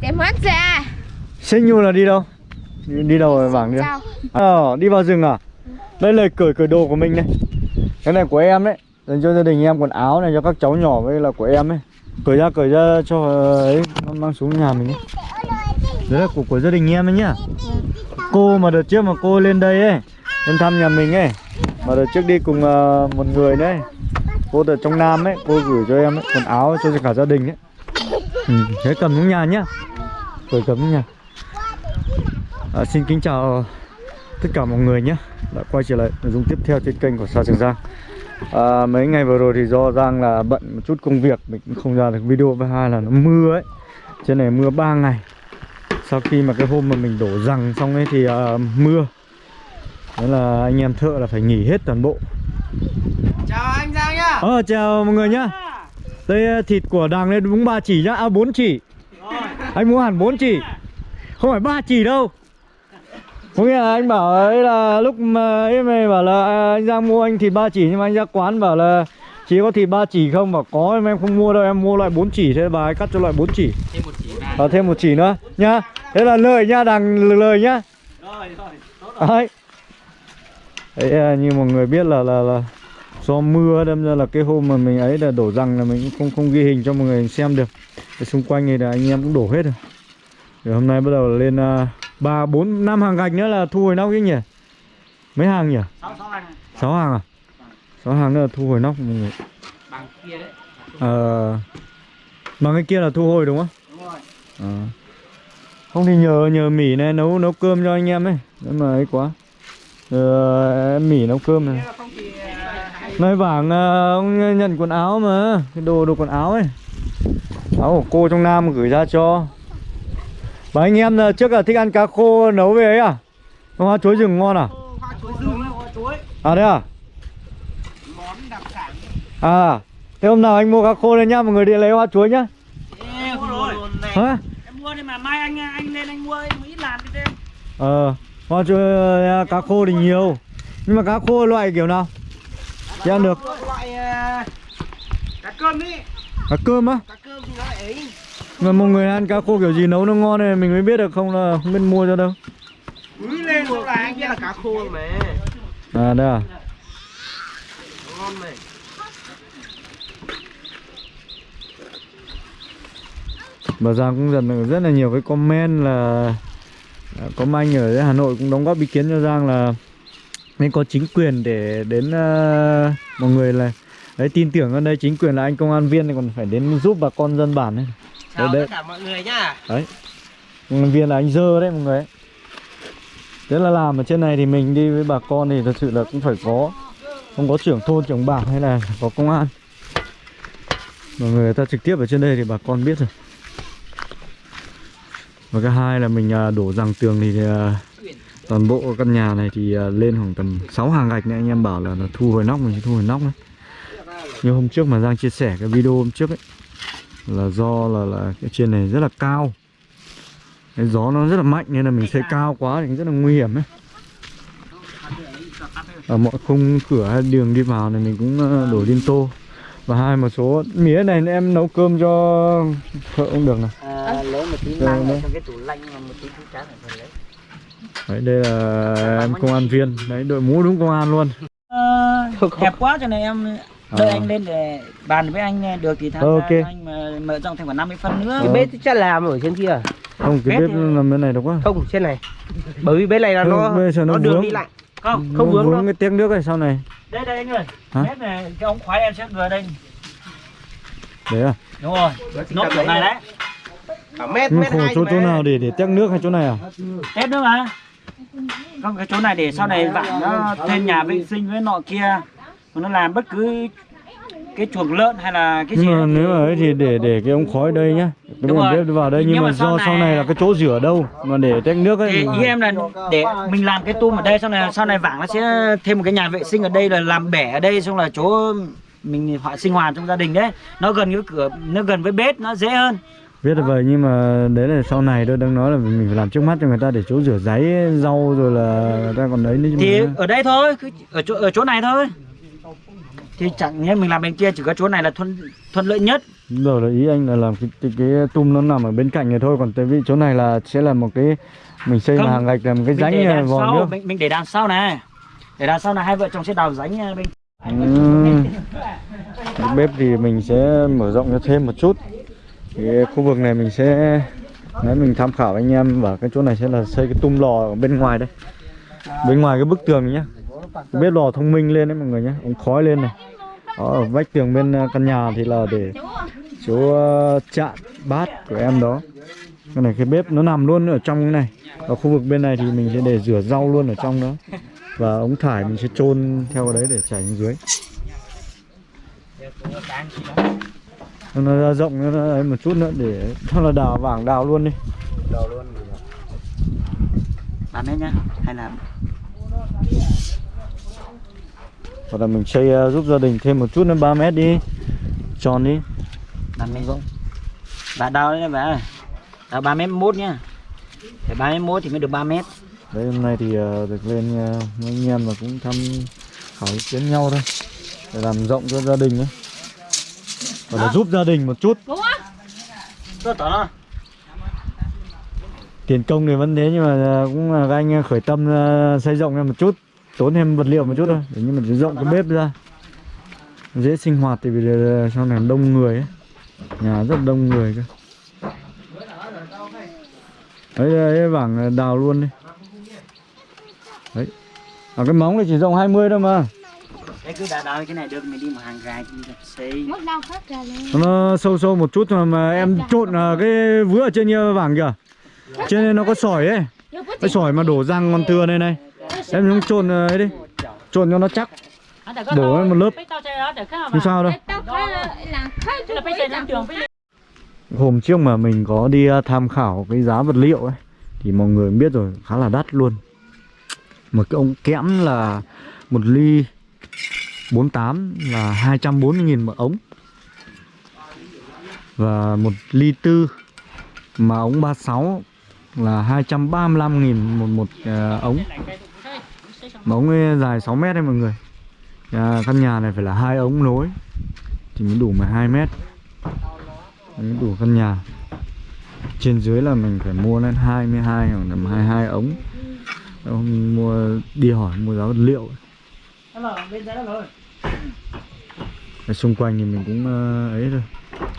Để mất ra Sinh nhu là đi đâu? Đi, đi đâu rồi bảng đi? Ờ, đi vào rừng à? Đây là cởi cởi đồ của mình này. Cái này của em đấy. Dành cho gia đình em quần áo này cho các cháu nhỏ với là của em ấy. Cởi ra cởi ra cho ấy mang xuống nhà mình ấy. Đấy là của, của gia đình em ấy nhá. Cô mà đợt trước mà cô lên đây ấy Lên thăm nhà mình ấy Mà đợt trước đi cùng ờ, một người đấy. Cô ở trong Nam ấy Cô gửi cho em ấy, quần áo cho cả gia đình ấy. Ừ, Thế cầm xuống nhà nhá Cầm xuống nhà à, Xin kính chào tất cả mọi người nhé. Đã quay trở lại nội dung tiếp theo trên kênh của Sa Trường Giang. À, mấy ngày vừa rồi thì do Giang là bận một chút công việc mình cũng không ra được video. Với hai là nó mưa ấy. Trên này mưa 3 ngày. Sau khi mà cái hôm mà mình đổ rằng xong ấy thì à, mưa. Thế là anh em thợ là phải nghỉ hết toàn bộ. Chào anh Giang nhá. Ờ chào mọi người nhá. Đây à, thịt của đằng đây đúng 3 chỉ nhá. À 4 chỉ Anh mua hẳn 4 chỉ. Không phải 3 chỉ đâu. Có nghĩa là anh bảo ấy là lúc mà ấy mày bảo là à, anh Giang mua anh thịt 3 chỉ Nhưng mà anh ra quán bảo là chỉ có thịt 3 chỉ không? Bảo có em em không mua đâu em mua loại 4 chỉ. Thế bà ấy cắt cho loại 4 chỉ. Thêm một chỉ Và thêm một chỉ nữa nhá. Thế là lời nhá đằng lời nhá. Rồi rồi Đấy. Đấy à, như mọi người biết là là là do mưa đâm ra là cái hôm mà mình ấy là đổ rằng là mình cũng không không ghi hình cho mọi người xem được. Cái xung quanh này là anh em cũng đổ hết rồi. Rồi hôm nay bắt đầu lên à, ba bốn năm hàng gạch nữa là thu hồi nóc chứ nhỉ? Mấy hàng nhỉ? Sáu sáu anh sáu hàng à? sáu hàng nữa là thu hồi nóc mọi người. Bằng kia đấy Ờ bằng cái kia là thu hồi đúng không? Đúng rồi Ờ. Không thì nhờ nhờ Mỹ này nấu nấu cơm cho anh em ấy. Nếu mà ấy quá. Ờ, em Mỹ nấu cơm này. À, Nói vàng à, ông nhận quần áo mà Cái đồ đồ quần áo ấy Áo của cô trong Nam gửi ra cho. Và anh em là trước là thích ăn cá khô nấu về ấy à? Hoa chuối rừng ngon à? Hoa chuối rừng hoa chuối. À đấy à? Món đặc sản. À Thế hôm nào anh mua cá khô lên nhá Mọi người đi lấy hoa chuối nhá. Ê, mua rồi. này. Hả? Em mua đi mà mai anh anh lên anh mua em ít làm đi thêm. Ờ Hoa chuối cá khô thì nhiều. Nhưng mà cá khô loại kiểu nào? Chị ăn được. Loại cá cơm đi. Cá cơm á? Cá cơm nó Mà mọi người ăn cá khô kiểu gì nấu nó ngon này Mình mới biết được không là không biết mua cho đâu. Úi lên xong là anh là cá khô mà. À đây à. Ngon này. Bà Giang cũng nhận được rất là nhiều cái comment là à, có anh ở Hà Nội cũng đóng góp ý kiến cho Giang là nên có chính quyền để đến uh, mọi người là đấy tin tưởng ở đây chính quyền là anh công an viên thì còn phải đến giúp bà con dân bản ấy. Chào đấy. tất cả mọi người nhá Đấy Công an viên là anh dơ đấy mọi người ấy. Thế là làm ở trên này thì mình đi với bà con thì thật sự là cũng phải có Không có trưởng thôn, trưởng bản hay là có công an Mọi người ta trực tiếp ở trên đây thì bà con biết rồi Và cái hai là mình à, đổ rằng tường thì à, toàn bộ căn nhà này thì à, lên khoảng tầm 6 hàng gạch này anh em bảo là, là thu hồi nóc mình thu hồi nóc đấy Như hôm trước mà Giang chia sẻ cái video hôm trước ấy Là do là, là cái trên này rất là cao. Cái gió nó rất là mạnh nên là mình xây cao quá thì rất là nguy hiểm ấy. Ở mọi khung cửa hay đường đi vào này mình cũng ờ, đổ liên tô. Và hai một số mía này em nấu cơm cho thợ cũng được này. À, lấy một tí Rồi, mang đấy. ở trong cái tủ lạnh mà một tí chú chán ở phần lấy. Đấy đây là em công an viên. Đấy đội mũ đúng công an luôn. Ờ, hẹp quá cho nên em đợi À. anh lên để bàn với anh được thì tham Ok. gia anh mà mở rộng thành khoảng 50 phân nữa. Ờ. bếp chắc làm ở trên kia không cái Bếp bếp thì- làm bên này đâu quá. Không trên này. Bởi vì bên này là nó nó nó đường vướng. đi lại. Không không Nó vướng vướng đâu. cái tiếng nước này sau này. Đây đây anh ơi. Hả? bếp này cái ống khói em sẽ vừa đây. Đấy à? Đúng rồi. Nốt chỗ này đấy. Cả mét nhưng mét khổ hai chỗ chỗ nào để để tét nước hay chỗ này à? Tết nữa mà không cái chỗ này để sau này vặn nó thêm nhà vệ sinh với nọ kia nó làm bất cứ cái chuồng lợn hay là cái gì nhưng mà nếu mà ấy thì để để cái ống khói đây nhá. Cái Đúng bếp vào đây Nhưng nhưng, mà mà do sau này- này là cái chỗ rửa đâu mà để tét nước ấy thì ý em là để mình làm cái tum ở đây sau này sau này vảng nó sẽ thêm một cái nhà vệ sinh ở đây là làm bể ở đây xong là chỗ mình họ sinh hoạt trong gia đình đấy. Nó gần cái cửa nó gần với bếp nó dễ hơn. Biết là vậy nhưng mà đấy là sau này tôi đang nói là mình phải làm trước mắt cho người ta để chỗ rửa giấy rau rồi là người ta còn đấy nữa thì mà. ở đây thôi cứ ở chỗ ở chỗ này thôi thì chẳng nhẽ mình làm bên kia chỉ có chỗ này là thuận thuận lợi nhất. Rồi là ý anh là làm cái, cái, cái tum nó nằm ở bên cạnh này thôi còn tại vì chỗ này là sẽ là một cái mình xây Không, hàng gạch là một cái rãnh vòi nước. mình, mình để đằng sau này. Để đằng sau là hai vợ chồng sẽ đào rãnh ờ, bên. Cái bếp thì mình sẽ mở rộng ra thêm một chút. Cái khu vực này mình sẽ Đấy mình tham khảo anh em bảo cái chỗ này sẽ là xây cái tum lò ở bên ngoài đây. Bên ngoài cái bức tường này nhá. Bếp lò thông minh lên đấy mọi người nhé Ống khói lên này ở vách tường bên ờ, căn nhà thì là để chỗ ờ, chạn bát của em đó. Cái này cái bếp nó nằm luôn ở trong cái này. Ở khu vực bên này thì mình sẽ để rửa rau luôn ở trong đó. Và ống thải mình sẽ chôn theo cái đấy để chảy xuống dưới. Nó ra rộng, nó ấy một chút nữa để cho là đào vàng đào luôn đi. Ba mét nhá, hay là hoặc là mình xây ờ, giúp gia đình thêm một chút nữa 3 mét đi. Tròn đi. Ba mét bà đào đấy bà đào ba mét mốt nhá. Phải ba mét mốt thì mới được 3 mét. Đấy hôm nay thì ờ, được lên với anh em và cũng thăm hỏi ý kiến nhau thôi. Để làm rộng cho gia đình ấy và là giúp gia đình một chút. Tiền công thì vẫn thế nhưng mà cũng là các anh khởi tâm xây rộng ra một chút tốn thêm vật liệu một chút thôi để nhưng mà rộng cái bếp ra. Dễ sinh hoạt thì vì sau này đông người ấy. Nhà rất đông người cơ. Đấy đấy vảng đào luôn đi. Đấy. À, cái móng này chỉ rộng 20 thôi mà. Đấy cứ đào đào cái này được mình đi một hàng phát ra lên nó sâu sâu một chút mà, mà em trộn ờ, cái vứa ở trên kia vàng kìa. Trên đây nó có sỏi ấy. Cái sỏi mà đổ răng con tưa đây này em cũng trộn ờ, ấy đi. Trộn cho nó chắc. Đổ lên một lớp. không sao đâu. Hôm trước mà mình có đi ờ, tham khảo cái giá vật liệu ấy thì mọi người biết rồi khá là đắt luôn. Một cái ống kẽm là một ly 48 là 240 nghìn một ống. Và một ly tư mà ống 36 là 235 nghìn một một ờ, ống ấy dài 6 mét đấy mọi người. À, căn nhà này phải là hai ống nối. Thì mới đủ 12 mét. Mới đủ căn nhà. Trên dưới là mình phải mua lên 22 hoặc là 22 ống. Ông mua đi hỏi mua giá vật liệu. Ở xung quanh thì mình cũng ờ, ấy thôi.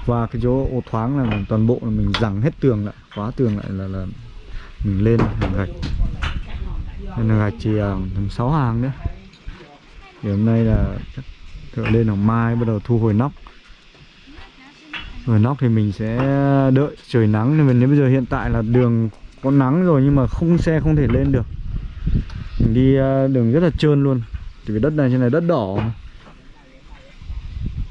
Qua cái chỗ ô thoáng là mình toàn bộ là mình rằng hết tường lại khóa tường lại là là mình lên hàng gạch nên là gạch chỉ ờ, tầm 6 hàng nữa thì hôm nay là thợ lên hàng mai bắt đầu thu hồi nóc. Hồi nóc thì mình sẽ đợi trời nắng. Nên nếu bây giờ hiện tại là đường có nắng rồi nhưng mà không xe không thể lên được. Mình đi ờ, đường rất là trơn luôn. Vì đất này trên này đất đỏ.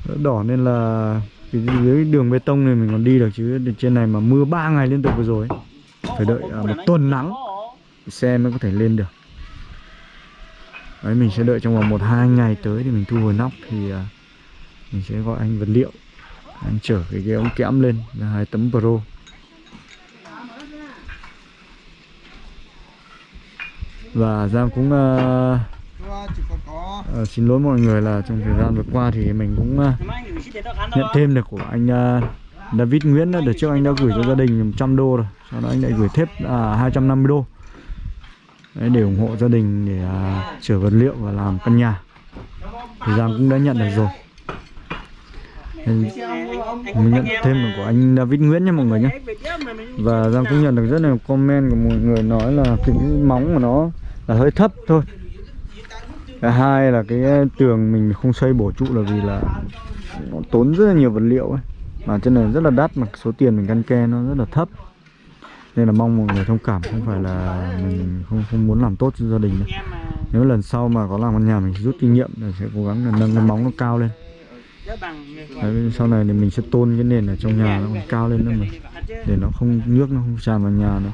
Đất đỏ nên là cái dưới đường bê tông này mình còn đi được chứ. Trên này mà mưa 3 ngày liên tục vừa rồi phải đợi à, một tuần nắng xe mới có thể lên được. Đấy mình sẽ đợi trong vòng một hai ngày tới thì mình thu hồi nóc thì à, mình sẽ gọi anh vật liệu. Anh chở cái, cái ống kẽm lên là hai tấm pro. Và Giang cũng uh, uh, xin lỗi mọi người là trong thời gian vừa qua thì mình cũng uh, nhận thêm được của anh uh, David Nguyễn đó. Đợt trước anh đã gửi cho gia đình 100 đô rồi. Sau đó anh lại gửi thêm uh, 250 đô. Đấy, Để ủng hộ gia đình để à, chở vật liệu và làm căn nhà. Thì Giang cũng đã nhận được rồi. Mình nhận thêm được của anh David Nguyễn nha mọi người nhé. Và Giang cũng nhận được rất là comment của mọi người nói là cái móng của nó là hơi thấp thôi. Hai là cái tường mình không xây bổ trụ là vì là nó tốn rất là nhiều vật liệu ấy. Mà trên này rất là đắt mà số tiền mình căn ke nó rất là thấp nên là mong mọi người thông cảm không phải là mình không không muốn làm tốt cho gia đình đâu. nếu lần sau mà có làm căn nhà mình rút kinh nghiệm là sẽ cố gắng là nâng cái móng nó cao lên. Đấy, sau này thì mình sẽ tôn cái nền ở trong nhà nó còn cao lên nữa mà để nó không nước nó không tràn vào nhà nữa.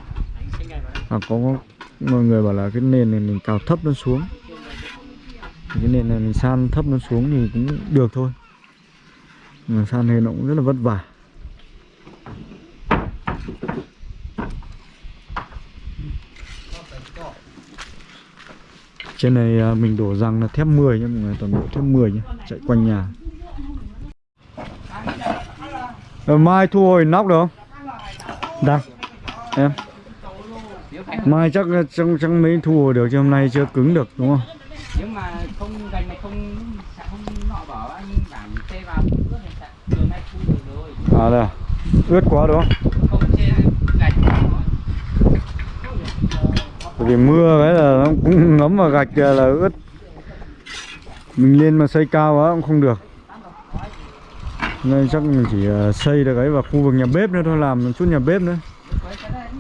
Và có mọi người bảo là cái nền này mình cào thấp nó xuống. Thì cái nền này mình san thấp nó xuống thì cũng được thôi. Mà san nền nó cũng rất là vất vả. Trên này à, mình đổ rằng là thép 10 nhé mọi người toàn bộ thép 10 nhé chạy quanh nhà. Ờ, mai thu hồi nóc được không? Đang em. Mai chắc chắc chắc mới thu hồi được chứ hôm nay chưa cứng được đúng không? Nếu mà không gành này không sẽ không nọ bỏ anh bảng xe vào ướt thì sẽ đường nay thu được rồi. À đây à? ướt quá đúng không không xe gạch bởi vì mưa cái là nó cũng ngấm vào gạch là ướt. Mình lên mà xây cao quá cũng không được. Nên chắc mình chỉ ờ, xây được ấy vào khu vực nhà bếp nữa thôi làm một chút nhà bếp nữa.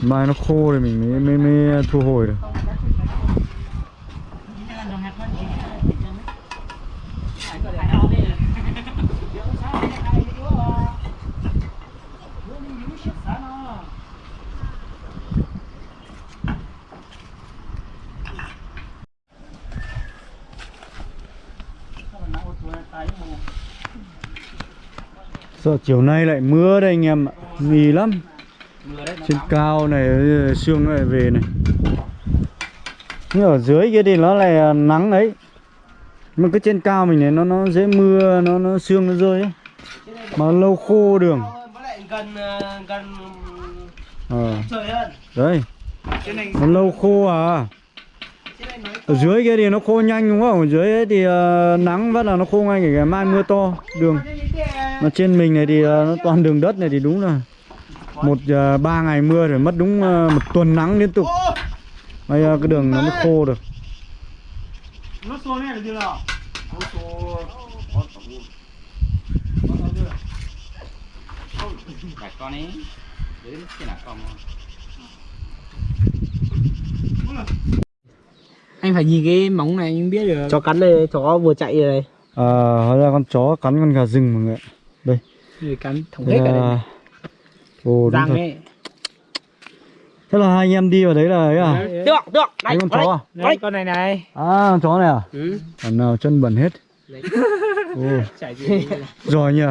Mai nó khô thì mình mới mới, mới thu hồi được. Sợ chiều nay lại mưa đây anh em ạ. Mì lắm. Trên cao này ờ, sương nó lại về này. Nhưng ở dưới kia thì nó lại ờ, nắng ấy Mà cứ trên cao mình này nó nó dễ mưa Nó nó sương nó rơi ấy. Mà lâu khô đường. Với lại gần ờ, gần Ờ. trời hơn. Đấy. Nó lâu khô à. Ở dưới kia thì nó khô nhanh đúng không? Ở dưới ấy thì ờ, nắng vẫn là nó khô ngay kể cả mai mưa to Đường Mà trên mình này thì ờ, nó toàn đường đất này thì đúng là một ờ, ba ngày mưa rồi mất đúng ờ, một tuần nắng liên tục. Bây giờ cái đường nó mới khô được. Anh phải nhìn cái móng này anh biết được. Chó cắn đây chó vừa chạy rồi này À, hóa ra con chó cắn con gà rừng mọi người ạ. Đây. người cắn thủng Đây hết cả đây này. Ồ, đúng răng thật. ấy Thế là hai anh em đi vào đấy là ấy à? Đấy, được được Đấy con chó à? đấy, con này này À, con chó này à? ừ. Còn nào chân bẩn hết. Ồ, giỏi nhỉ?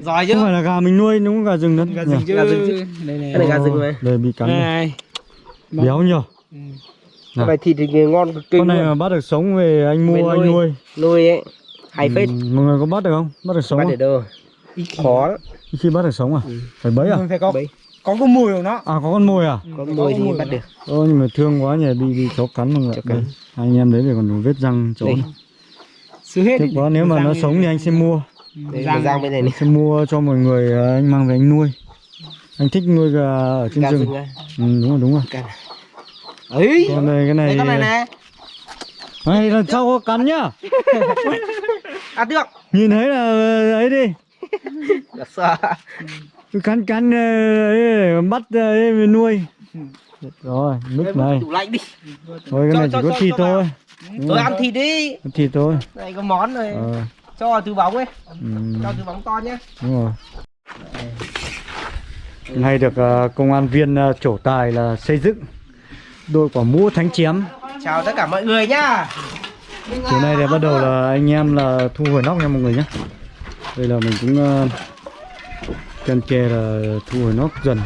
giỏi chứ Không phải là gà mình nuôi, đúng gà rừng đó. gà rừng chứ Gà rừng chứ. đây này cái này gà rừng này Đây bị cắn đây này Béo nhỉ? Ừ. Cái này thịt thì ngon cực kinh Con này mà bắt được sống về anh mua anh nuôi. nuôi. ấy hay phết Ừ, mọi người có bắt được không? Bắt được sống bắt không? để đâu khó lắm. Khi bắt được sống à? Phải bấy à? Mình phải có Bấy. có cái mùi của nó À có con mồi à? có mùi thì bắt được Ôi nhưng mà thương quá nhỉ, bị bị chó cắn mọi người. Anh em đấy thì còn vết răng chó. Đây. xứ hết đi. quá nếu mà nó sống thì anh sẽ mua. đây Răng. bên này này sẽ mua cho mọi người ờ, anh mang về anh nuôi anh thích nuôi gà ở trên gà rừng này ừ, đúng rồi đúng rồi ấy còn đây cái này con này này này lần sau có cắn nhá ăn được nhìn thấy là ờ, ấy đi Dạ sợ. Cứ cắn cắn ờ, bắt ờ, nuôi. Rồi lúc này. tủ lạnh đi. Thôi cái này chỉ cho- có thịt thôi. Rồi ăn thịt đi. Thịt thôi. Này có món này ờ. Cho túi bóng ấy. Ừ, cho túi bóng to nhé. Đúng rồi. Nay được ờ, công an viên ờ, trổ tài là xây dựng đội quả mũ thánh chém chào tất cả mọi người nhá. Chiều nay thì bắt đầu là anh em là thu hồi nóc nha mọi người nhé Đây là mình cũng uh, cần kề là thu hồi nóc dần.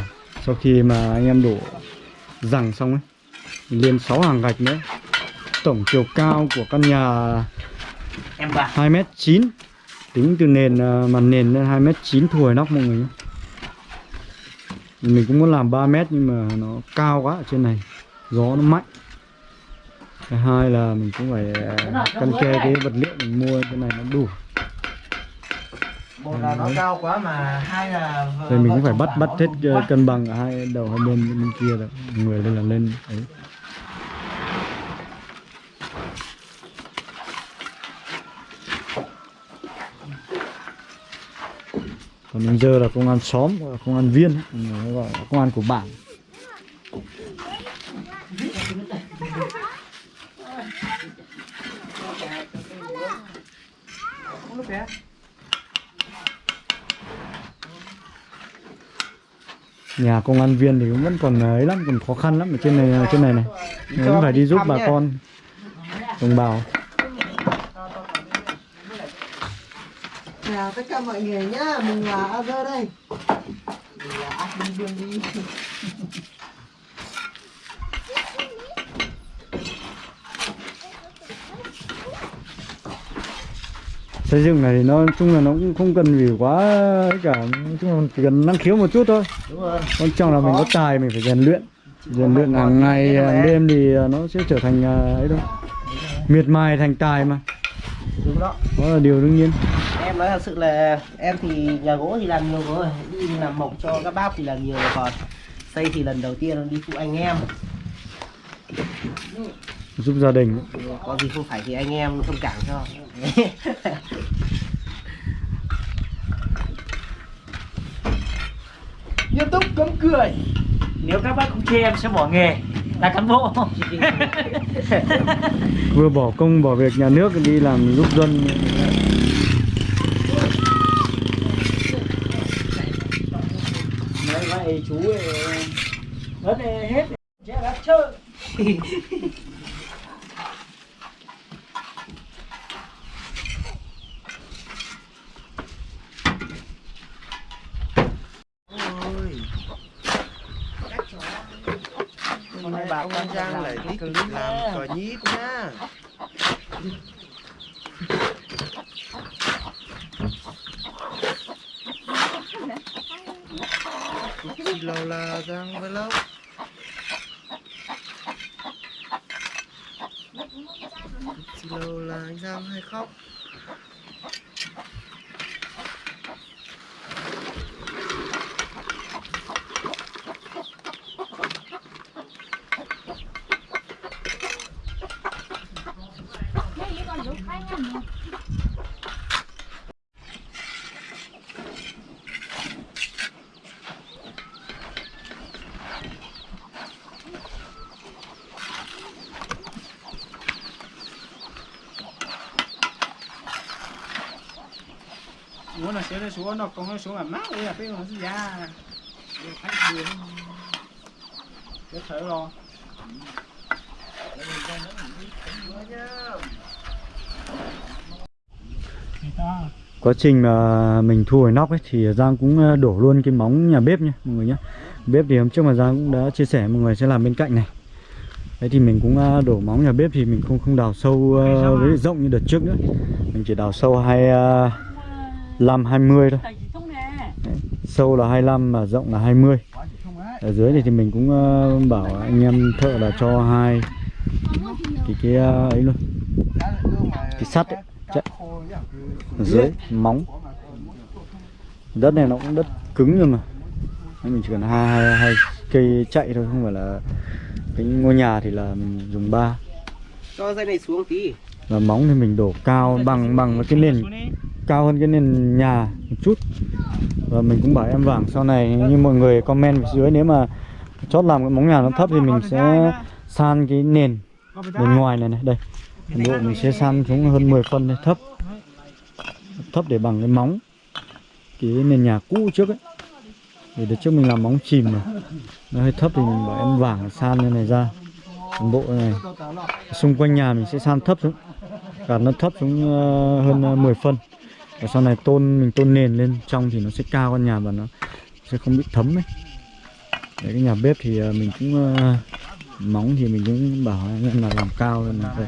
Sau khi mà anh em đổ rằng xong ấy Lên 6 hàng gạch nữa. Tổng chiều cao của căn nhà em bà 2m9 Tính từ nền ờ, mặt nền lên 2m9 thu hồi nóc mọi người nhé. Mình cũng muốn làm 3m nhưng mà nó cao quá ở trên này. Gió nó mạnh. Thứ hai là mình cũng phải ờ, căn kê cái vật liệu mình mua cái này nó đủ một là nó cao quá mà hai là Rồi mình cũng phải bắt bắt hết ờ, cân bằng ở hai đầu hai bên bên kia rồi. Người lên là lên đấy. Còn bây giờ là công an xóm gọi là công an viên gọi là công an của bản nhà công an viên thì vẫn còn ờ, ấy lắm, còn khó khăn lắm ở trên này ờ, trên này này. Vẫn phải đi giúp bà con. Đồng bào. Chào tất cả mọi người nhá. Mình là Azer đây. Mình là đi. Xây dựng này thì nó nói chung là nó cũng không cần vì quá ấy cả nói chung là chỉ cần năng khiếu một chút thôi. Đúng rồi. Quan trọng là mình có tài mình phải rèn luyện. Rèn luyện hàng ngày hàng đêm thì nó sẽ trở thành à, ấy thôi. Miệt mài thành tài mà. Đúng đó. Đó là điều đương nhiên. Em nói thật sự là em thì nhà gỗ thì làm nhiều rồi đi làm mộc cho các bác thì làm nhiều rồi còn xây thì lần đầu tiên đi phụ anh em giúp gia đình. Có gì không phải thì anh em thông cảm cho. Nghiêm túc cấm cười. Nếu các bác không chê em sẽ bỏ nghề. Là cán bộ. Vừa bỏ công bỏ việc nhà nước đi làm giúp dân. Vậy chú ấy mất hết. Chết đã chơi hôm nay bà con Giang lại cái clip làm cờ nhí cũng nha Chỉ lâu là Giang vlog Chị lâu là anh Giang hay khóc? Là sẽ xuống nó còn nó xuống là mát đây là cái nó ra khách đường thở lo quá trình mà mình thu hồi nóc ấy thì Giang cũng ờ, đổ luôn cái móng nhà bếp nha mọi người nhé bếp thì hôm trước mà Giang cũng đã chia sẻ mọi người sẽ làm bên cạnh này. Đấy thì mình cũng ờ, đổ móng nhà bếp thì mình không không đào sâu ờ, với rộng như đợt trước nữa. Mình chỉ đào sâu hai ờ, lăm hai mươi thôi. Đấy, sâu là 25 mà rộng là 20 ở dưới này thì mình cũng ờ, bảo anh em thợ là cho hai cái cái ờ, ấy luôn. Cái sắt ấy. ở dưới móng. đất này nó cũng đất cứng rồi mà. Nên mình chỉ cần hai, hai, hai cây chạy thôi không phải là cái ngôi nhà thì là mình dùng ba. Cho dây này xuống tí. Và móng thì mình đổ cao bằng bằng với cái nền cao hơn cái nền nhà một chút. Và mình cũng bảo em vàng sau này, như mọi người comment phía dưới, nếu mà chót làm cái móng nhà nó thấp thì mình sẽ san cái nền bên ngoài này này, đây. Toàn bộ mình sẽ san xuống hơn 10 phân này thấp. Thấp để bằng cái móng, cái nền nhà cũ trước ấy. Thì đợt trước mình làm móng chìm mà. Nó hơi thấp thì mình bảo em vàng san như này ra. Toàn bộ này, xung quanh nhà mình sẽ san thấp xuống. Cả nó thấp xuống ờ, hơn ờ, 10 phân và sau này tôn mình tôn nền lên trong thì nó sẽ cao con nhà và nó sẽ không bị thấm ấy Đấy, cái nhà bếp thì à, mình cũng uh, móng thì mình cũng bảo anh em là làm cao lên là vậy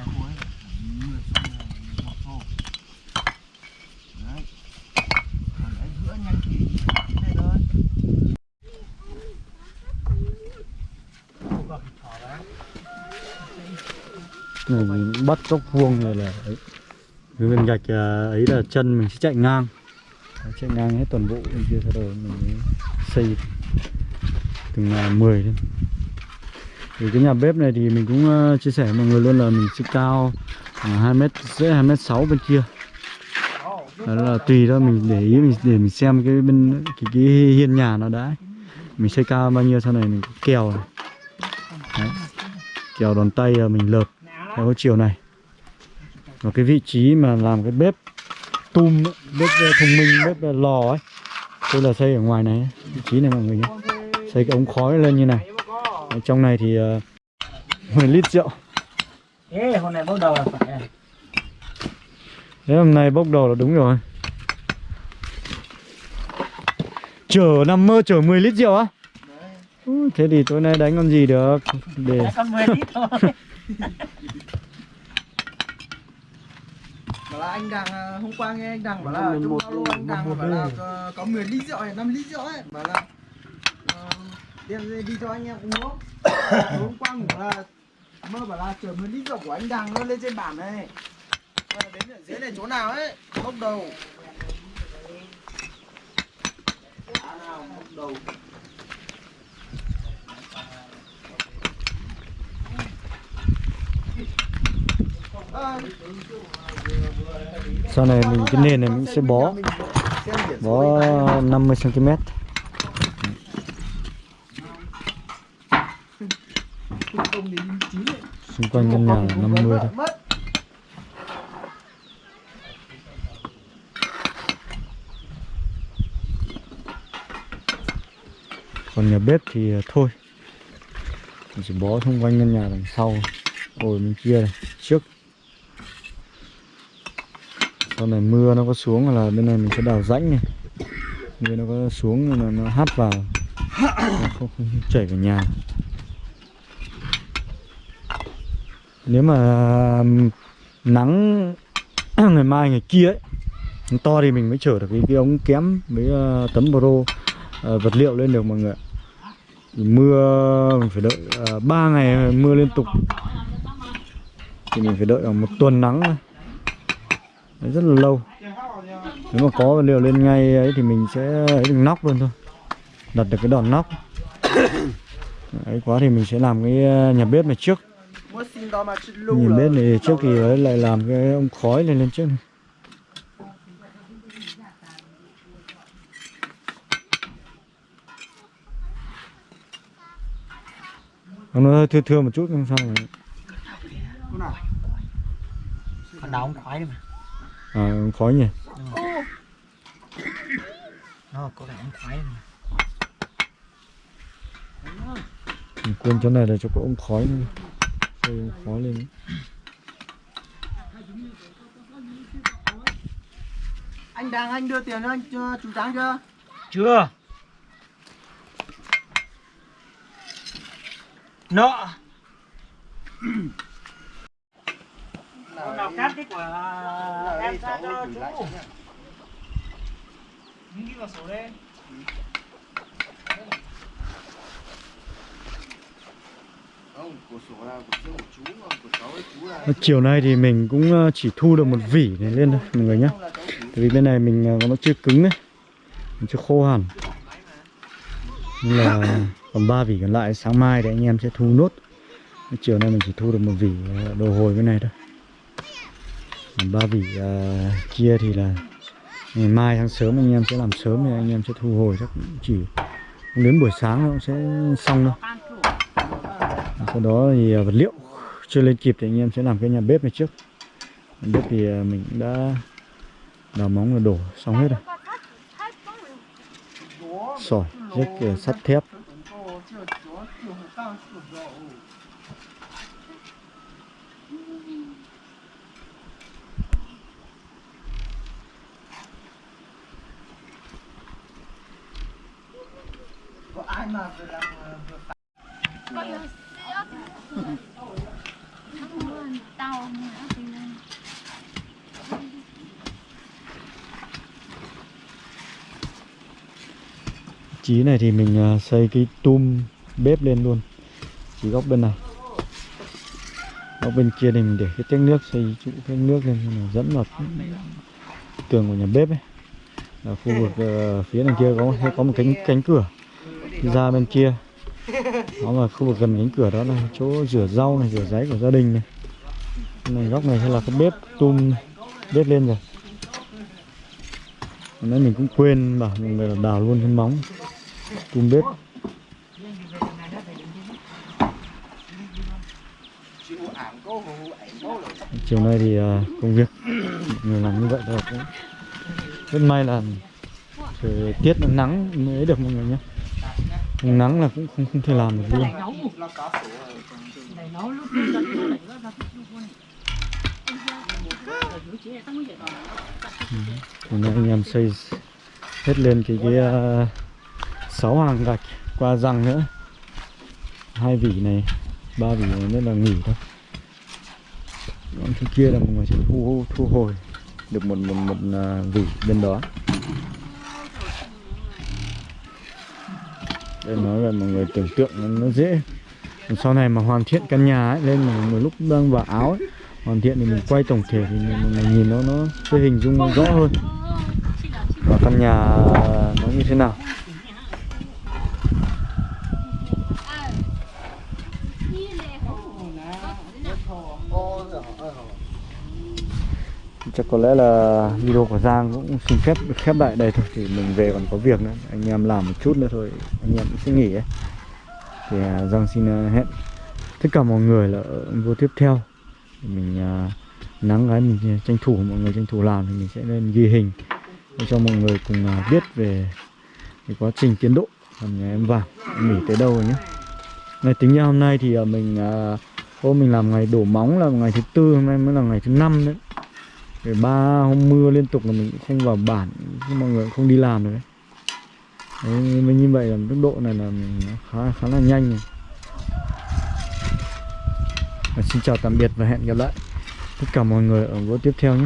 này mình bắt góc vuông này là ấy cái viên gạch à, ấy là chân mình sẽ chạy ngang. Đấy, chạy ngang hết toàn bộ bên kia sau đó mình xây từng là 10 lên thì cái nhà bếp này thì mình cũng à, chia sẻ với mọi người luôn là mình sẽ cao à, hai mét rưỡi hai mét sáu bên kia. Đó là tùy đó mình để ý mình để mình xem cái bên cái, cái hiên nhà nó đã. Mình xây cao bao nhiêu sau này mình kèo này. Đấy. kèo đòn tay mình lợp theo chiều này và cái vị trí mà làm cái bếp tum bếp ờ, thông minh bếp ờ, lò ấy. Tôi là xây ở ngoài này vị trí này mọi người nhé. Xây cái ống khói lên như này. Ở trong này thì uh, 10 lít rượu. Ê, hôm nay bắt đầu là phải à? Thế hôm nay bốc đầu là đúng rồi. Chở nằm mơ chở 10 lít rượu á. Thế thì tối nay đánh con gì được? Để Đã còn 10 lít thôi bảo là anh đằng à, hôm qua nghe anh đằng bảo là trong alo anh đằng bảo là có, có 10 lít rượu này 5 lít rượu ấy. Bảo là ờ, đem đi, cho anh em uống hôm qua ngủ là mơ bảo là chở 10 lít rượu của anh đằng nó lên trên bản này. Đến ở dưới này chỗ nào ấy bốc đầu. Chỗ nào bốc đầu. Ờ, sau này mình, cái nền này mình sẽ bó. Bó 50 cm xung quanh căn nhà là 50 thôi. Còn nhà bếp thì à, thôi. Mình chỉ bó xung quanh căn nhà đằng sau rồi bên kia này, trước sau này mưa nó có xuống là bên này mình sẽ đào rãnh này mưa nó có xuống là nó hát vào nó không, không chảy vào nhà nếu mà nắng ngày mai ngày kia ấy nó to thì mình mới chở được cái, cái ống kém với uh, tấm pro uh, ờ, vật liệu lên được mọi người. Thì mưa mình phải đợi ờ, uh, 3 ngày mưa liên tục thì mình phải đợi khoảng một tuần nắng thôi. Đấy, rất là lâu. Nếu mà có liều lên ngay ấy thì mình sẽ ấy được nóc luôn thôi. Đặt được cái đòn nóc ấy quá thì mình sẽ làm cái ờ, nhà bếp này trước. Nhà bếp này trước thì ấy lại làm cái ông khói lên lên trước này. Nó hơi thưa thưa một chút không sao mà Còn đào ông khoái mà. À, ông khói nhỉ. Nó có vẻ ông khoái mà. Mình quên chỗ này là cho có ông khói nữa. Xây ông khói lên Anh đang anh đưa tiền cho anh cho chú Tráng chưa? Chưa. Nọ Hôm nào cắt cái của em ra cho chú. Ghi vào sổ đây. Ấy Ờ, Chiều nay thì mình cũng ờ, chỉ thu được một vỉ này lên thôi mọi người nhé chú. Tại vì bên này mình ờ, nó chưa cứng đấy Mình chưa khô hẳn. Nên là còn ba vỉ còn lại sáng mai thì anh em sẽ thu nốt. Chiều nay mình chỉ thu được một vỉ đồ hồi cái này thôi còn ba vỉ uh, à, kia thì là ngày mai sáng sớm anh em sẽ làm sớm thì anh em sẽ thu hồi chắc chỉ đến buổi sáng nó cũng sẽ xong đâu sau đó thì à, vật liệu chưa lên kịp thì anh em sẽ làm cái nhà bếp này trước. Nhà bếp thì à, mình cũng đã đào móng là đổ xong hết rồi. Sỏi rếch sắt thép. Có ai mà vừa làm vừa phải chí này thì mình à, xây cái tum bếp lên luôn. Chỉ góc bên này. Góc bên kia thì mình để cái tét nước xây trụ tét nước lên cho dẫn vào tường của nhà bếp ấy. Là khu vực uh, phía đằng kia có sẽ có một cánh cánh cửa ra bên kia. Đó là khu vực gần cánh cửa đó là chỗ rửa rau này, rửa ráy của gia đình này. Này góc này hay là cái bếp tum bếp lên rồi. Nãy mình cũng quên bảo mọi người là đào luôn cái móng tum bếp. Chiều nay thì à, công việc người làm như vậy thôi. Cũng rất may là thời tiết nắng mới được mọi người nhé nắng là cũng không không thể làm được luôn. Ừ. Hôm nay anh em xây hết lên cái cái sáu à, sáu hàng gạch qua răng nữa. Hai vỉ này ba vỉ này nữa là nghỉ thôi. Còn thứ kia là mọi người sẽ thu thu hồi được một một một uh, vỉ bên đó. Đây nói là mọi người tưởng tượng nó, dễ. Sau này mà hoàn thiện căn nhà ấy lên mà một lúc đang vào áo ấy, hoàn thiện thì mình quay tổng thể thì mình, mình nhìn nó nó sẽ hình dung rõ hơn. Và căn nhà nó như thế nào? Chắc có lẽ là video của Giang cũng xin phép được khép lại đây thôi, thì mình về còn có việc nữa. Anh em làm một chút nữa thôi, anh em cũng sẽ nghỉ ấy. Thì à, Giang xin à, hẹn tất cả mọi người là ở video tiếp theo. Mình à, nắng gái mình tranh thủ, mọi người tranh thủ làm thì mình sẽ lên ghi hình để cho mọi người cùng biết về cái quá trình tiến độ. Làm nhà em vàng nghỉ tới đâu rồi nhé ngày tính ra hôm nay thì mình hôm mình làm ngày đổ móng là ngày thứ tư, hôm nay mới là ngày thứ năm đấy để ba hôm mưa liên tục là mình cũng không vào bản mọi người cũng không đi làm được đấy đấy như vậy là tốc độ này là mình khá khá là nhanh này. Và xin chào tạm biệt và hẹn gặp lại tất cả mọi người ở video tiếp theo nhé